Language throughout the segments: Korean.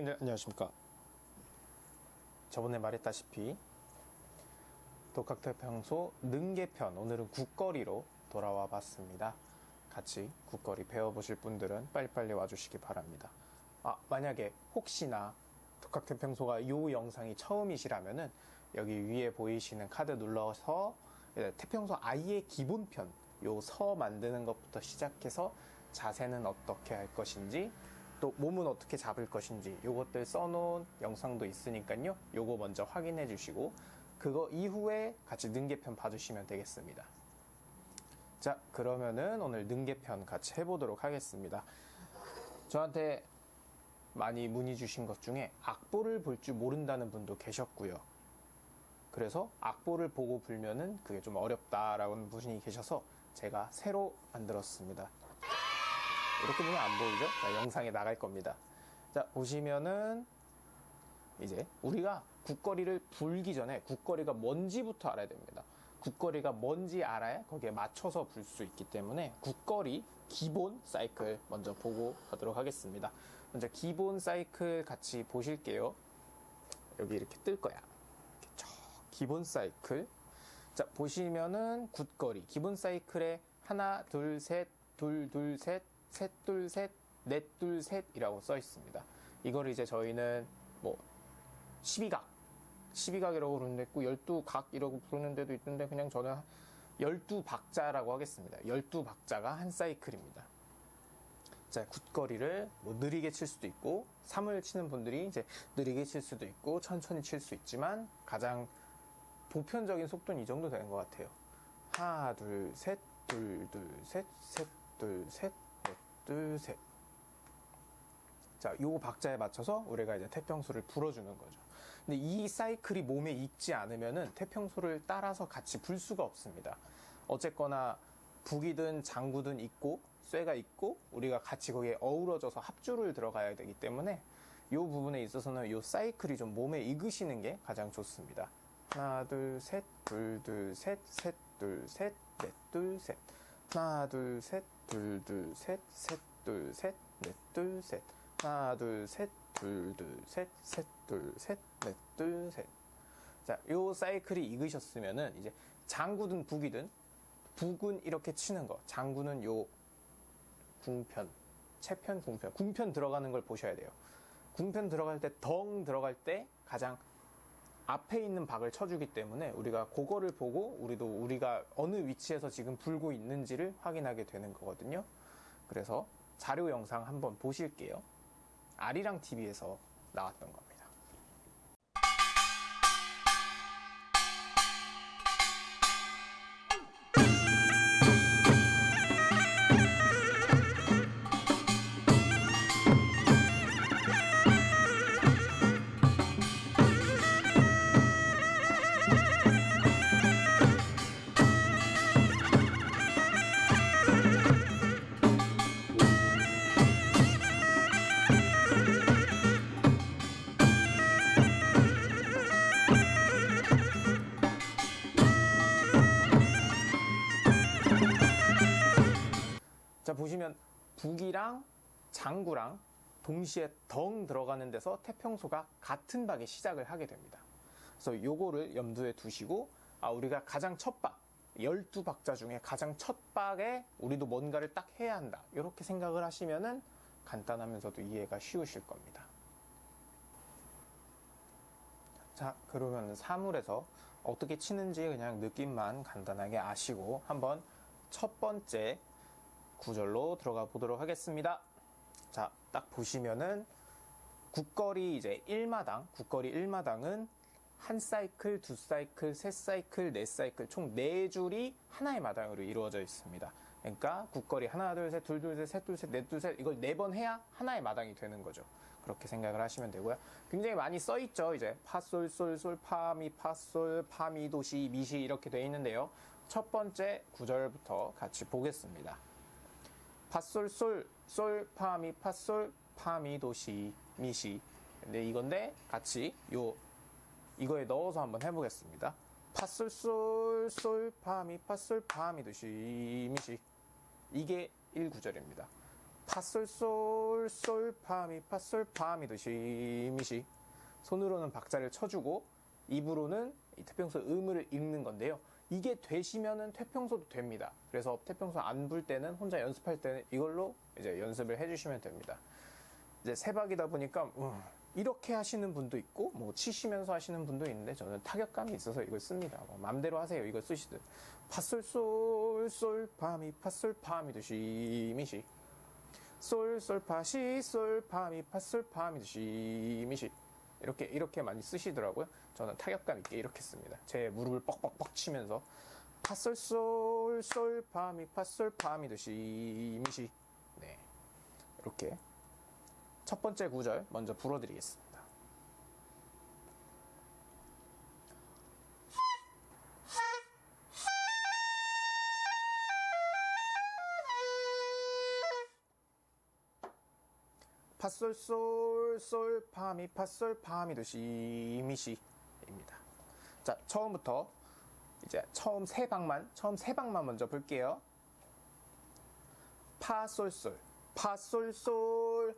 원장님들 안녕하십니까. 저번에 말했다시피 독학태평소 능계편 오늘은 국거리로 돌아와 봤습니다. 같이 국거리 배워보실 분들은 빨리빨리 와주시기 바랍니다. 아 만약에 혹시나 독학태평소가 이 영상이 처음이시라면은 여기 위에 보이시는 카드 눌러서 태평소 아예 기본편 요 서 만드는 것부터 시작해서 자세는 어떻게 할 것인지 또 몸은 어떻게 잡을 것인지 요것들 써놓은 영상도 있으니까요. 요거 먼저 확인해 주시고 그거 이후에 같이 능계편 봐주시면 되겠습니다. 자 그러면은 오늘 능계편 같이 해보도록 하겠습니다. 저한테 많이 문의 주신 것 중에 악보를 볼 줄 모른다는 분도 계셨고요. 그래서 악보를 보고 불면은 그게 좀 어렵다라는 분이 계셔서 제가 새로 만들었습니다 이렇게 보면 안 보이죠? 자, 영상에 나갈 겁니다. 자, 보시면은 이제 우리가 국거리를 불기 전에 국거리가 뭔지부터 알아야 됩니다. 국거리가 뭔지 알아야 거기에 맞춰서 불 수 있기 때문에 국거리 기본 사이클 먼저 보고 가도록 하겠습니다. 먼저 기본 사이클 같이 보실게요. 여기 이렇게 뜰 거야. 이렇게 쭉 기본 사이클. 자, 보시면은 국거리 기본 사이클에 하나, 둘, 셋, 둘, 둘, 셋, 셋, 둘, 셋, 넷, 둘, 셋이라고 써 있습니다. 이걸 이제 저희는 뭐 12각, 12각이라고 부르는데 있고 12각이라고 부르는 데도 있는데 그냥 저는 12박자라고 하겠습니다. 12박자가 한 사이클입니다. 자, 굿거리를 뭐 느리게 칠 수도 있고 3을 치는 분들이 이제 느리게 칠 수도 있고 천천히 칠 수 있지만 가장 보편적인 속도는 이 정도 되는 것 같아요. 하나, 둘, 셋, 둘, 둘, 셋, 셋, 둘, 셋, 둘, 셋. 자, 요 박자에 맞춰서 우리가 이제 태평소를 불어주는 거죠. 근데 이 사이클이 몸에 익지 않으면은 태평소를 따라서 같이 불 수가 없습니다. 어쨌거나 북이든 장구든 있고 쇠가 있고 우리가 같이 거기에 어우러져서 합주를 들어가야 되기 때문에 이 부분에 있어서는 이 사이클이 좀 몸에 익으시는 게 가장 좋습니다. 하나, 둘, 셋, 둘, 둘, 셋, 셋, 둘, 셋, 넷, 둘, 셋. 하나, 둘, 셋, 둘, 둘, 셋, 셋, 둘, 셋, 넷, 둘, 셋. 하나, 둘, 셋, 둘, 둘, 셋, 셋, 둘, 셋, 넷, 둘, 셋. 자, 요 사이클이 익으셨으면은 이제 장구든 북이든 북은 이렇게 치는 거, 장구는 요 궁편, 채편, 궁편, 궁편 들어가는 걸 보셔야 돼요. 궁편 들어갈 때, 덩 들어갈 때 가장 앞에 있는 박을 쳐주기 때문에 우리가 그거를 보고 우리도 우리가 어느 위치에서 지금 불고 있는지를 확인하게 되는 거거든요. 그래서 자료 영상 한번 보실게요. 아리랑 TV에서 나왔던 겁 자 보시면 북이랑 장구랑 동시에 덩 들어가는 데서 태평소가 같은 박에 시작을 하게 됩니다. 그래서 요거를 염두에 두시고 아 우리가 가장 첫 박, 12박자 중에 가장 첫 박에 우리도 뭔가를 딱 해야 한다. 이렇게 생각을 하시면은 간단하면서도 이해가 쉬우실 겁니다. 자 그러면 사물에서 어떻게 치는지 그냥 느낌만 간단하게 아시고 한번 첫 번째 구절로 들어가 보도록 하겠습니다. 자, 딱 보시면은 굿거리 이제 1마당, 굿거리 1마당은 한 사이클, 두 사이클, 세 사이클, 네 사이클 총 네 줄이 하나의 마당으로 이루어져 있습니다. 그러니까 굿거리 하나, 둘, 셋, 둘, 둘, 셋, 셋, 둘, 셋, 넷, 둘, 셋 이걸 네 번 해야 하나의 마당이 되는 거죠. 그렇게 생각을 하시면 되고요. 굉장히 많이 써 있죠. 이제 파솔, 솔, 솔, 파, 미, 파솔, 파, 미, 도, 시, 미, 시 이렇게 되어 있는데요. 첫 번째 구절부터 같이 보겠습니다. 파솔솔 솔 파미 파솔 파미 도시 미시. 근데 이건데 같이 요 이거에 넣어서 한번 해보겠습니다. 파솔솔 솔 파미 파솔 파미 도시 미시. 이게 1구절입니다. 파솔솔 솔 파미 파솔 파미 도 시 미시. 손으로는 박자를 쳐주고 입으로는 이 태평소 음을 읽는 건데요. 이게 되시면은 태평소도 됩니다. 그래서 태평소 안 불 때는 혼자 연습할 때는 이걸로 이제 연습을 해주시면 됩니다. 이제 세박이다 보니까 음, 이렇게 하시는 분도 있고 뭐 치시면서 하시는 분도 있는데 저는 타격감이 있어서 이걸 씁니다. 뭐 맘대로 하세요. 이걸 쓰시든 파솔솔솔 파미 파솔 파미도 시미시 솔솔 파시 솔 파미 파솔 파미도 시미시 이렇게 이렇게 많이 쓰시더라고요. 저는 타격감 있게 이렇게 씁니다. 제 무릎을 뻑뻑뻑 치면서 파솔솔 솔 파미 파솔 파미도 시미시 네 이렇게 첫 번째 구절 먼저 불어드리겠습니다. 파솔 솔 솔 파미 파솔 파미 도 시 미시입니다. 자 처음부터 이제 처음 세 방만 처음 세 방만 먼저 볼게요. 파솔 솔 파솔 솔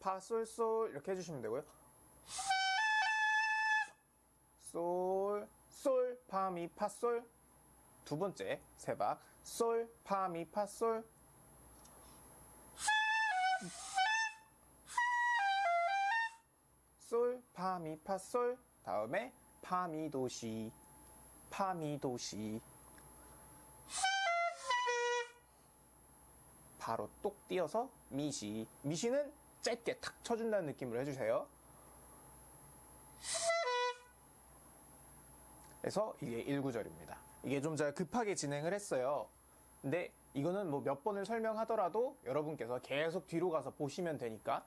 파솔 솔 이렇게 해주시면 되고요. 솔, 솔, 파미, 파솔. 두 번째 세박 솔, 파 미, 파 솔. 솔, 파 미, 파 솔. 다음에 파 미 도시, 파 미 도시. 바로 똑 띄어서 미시. 미시는 짧게 탁 쳐준다는 느낌으로 해주세요. 그래서 이게 1구절입니다. 이게 좀 제가 급하게 진행을 했어요. 근데 이거는 뭐 몇 번을 설명하더라도 여러분께서 계속 뒤로 가서 보시면 되니까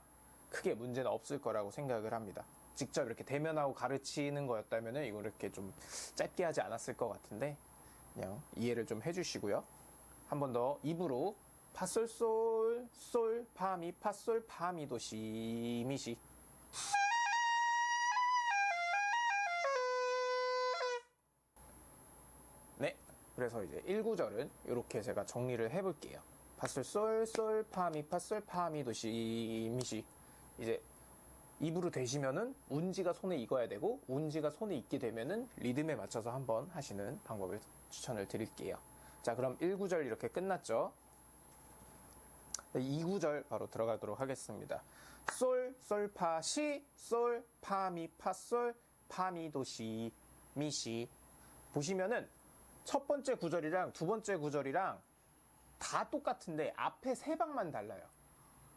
크게 문제는 없을 거라고 생각을 합니다. 직접 이렇게 대면하고 가르치는 거였다면 이거 이렇게 좀 짧게 하지 않았을 것 같은데 그냥 이해를 좀 해주시고요. 한 번 더 입으로 파솔솔 솔 파미 파솔 파미도 시미시 그래서 이제 1구절은 이렇게 제가 정리를 해볼게요 파솔 솔 솔 파 미 파 솔 파 미 도 시 미시 이제 입으로 되시면은 운지가 손에 익어야 되고 운지가 손에 익게 되면은 리듬에 맞춰서 한번 하시는 방법을 추천을 드릴게요 자 그럼 1구절 이렇게 끝났죠 2구절 바로 들어가도록 하겠습니다. 솔, 솔, 파, 시, 솔, 파, 미, 파, 솔, 파, 미, 도, 시, 미, 시. 보시면은 첫 번째 구절이랑 두 번째 구절이랑 다 똑같은데 앞에 세 박만 달라요.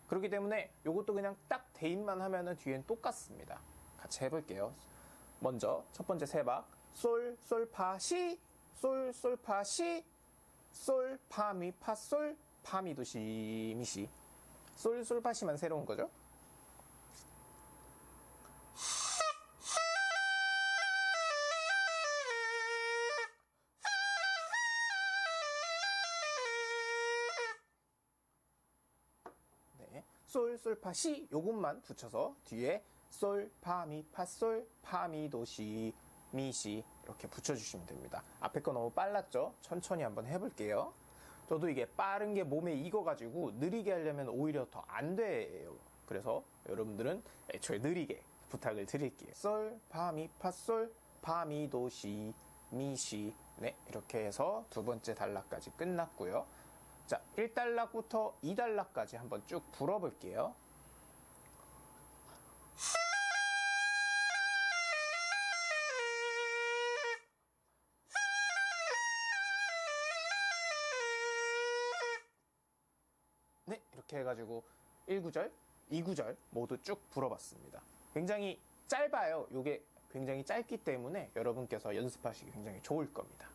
그렇기 때문에 이것도 그냥 딱 대입만 하면은 뒤엔 똑같습니다. 같이 해볼게요. 먼저 첫 번째 세 박. 솔, 솔, 파, 시, 솔, 솔, 파, 시, 솔, 파, 미, 파, 솔, 파 미 도 시 미 시 솔 솔 파 시만 새로운 거죠? 솔솔파 시 요것만 붙여서 뒤에 솔 파 미 파 솔 파 미 도 시 미 시 이렇게 붙여주시면 됩니다. 앞에 거 너무 빨랐죠? 천천히 한번 해볼게요. 저도 이게 빠른 게 몸에 익어가지고 느리게 하려면 오히려 더 안 돼요. 그래서 여러분들은 애초에 느리게 부탁을 드릴게요. 솔, 파, 미, 파, 솔, 파, 미, 도, 시, 미, 시. 네, 이렇게 해서 두 번째 단락까지 끝났고요. 자, 1단락부터 2단락까지 한번 쭉 불어 볼게요. 네, 이렇게 해가지고 1구절, 2구절 모두 쭉 불어봤습니다. 굉장히 짧아요. 이게 굉장히 짧기 때문에 여러분께서 연습하시기 굉장히 좋을 겁니다.